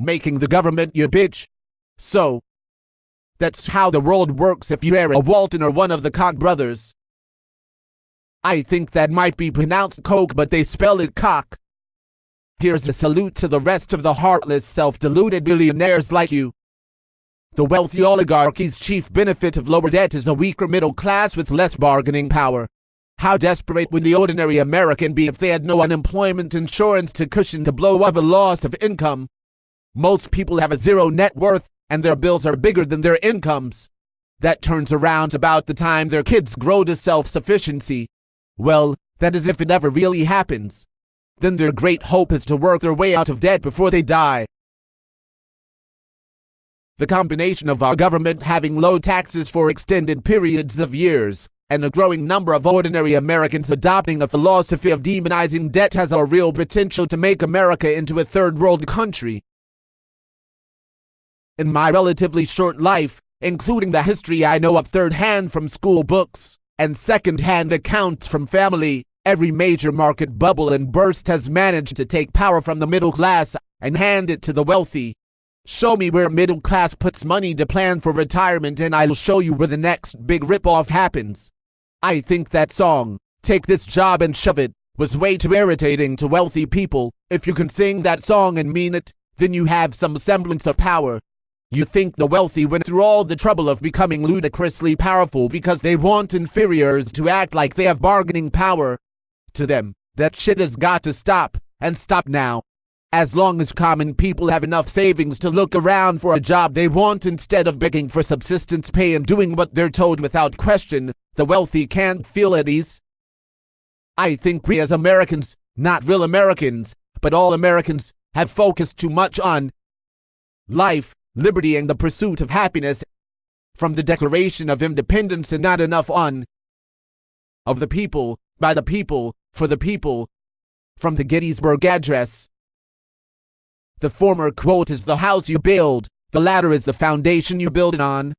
making the government your bitch. So, that's how the world works if you're a Walton or one of the Koch brothers. I think that might be pronounced Coke, but they spell it cock. Here's a salute to the rest of the heartless, self-deluded billionaires like you. The wealthy oligarchy's chief benefit of lower debt is a weaker middle class with less bargaining power. How desperate would the ordinary American be if they had no unemployment insurance to cushion the blow of a loss of income? Most people have a zero net worth, and their bills are bigger than their incomes. That turns around about the time their kids grow to self-sufficiency. Well, that is if it ever really happens. Then their great hope is to work their way out of debt before they die. The combination of our government having low taxes for extended periods of years, and a growing number of ordinary Americans adopting a philosophy of demonizing debt has a real potential to make America into a third world country. In my relatively short life, including the history I know of third hand from school books, and second hand accounts from family, every major market bubble and burst has managed to take power from the middle class and hand it to the wealthy. Show me where middle class puts money to plan for retirement and I'll show you where the next big ripoff happens. I think that song, Take This Job and Shove It, was way too irritating to wealthy people. If you can sing that song and mean it, then you have some semblance of power. You think the wealthy went through all the trouble of becoming ludicrously powerful because they want inferiors to act like they have bargaining power. To them, that shit has got to stop, and stop now. As long as common people have enough savings to look around for a job they want instead of begging for subsistence pay and doing what they're told without question, the wealthy can't feel at ease. I think we as Americans, not real Americans, but all Americans, have focused too much on life, liberty, and the pursuit of happiness from the Declaration of Independence and not enough on of the people, by the people, for the people, from the Gettysburg Address. The former quote is the house you build, the latter is the foundation you build it on.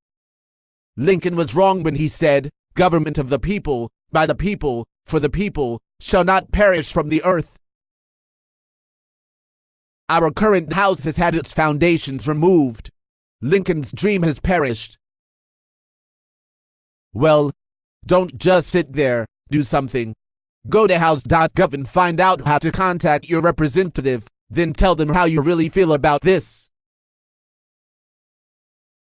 Lincoln was wrong when he said, Government of the people, by the people, for the people, shall not perish from the earth. Our current house has had its foundations removed. Lincoln's dream has perished. Well, don't just sit there, do something. Go to house.gov and find out how to contact your representative. Then tell them how you really feel about this.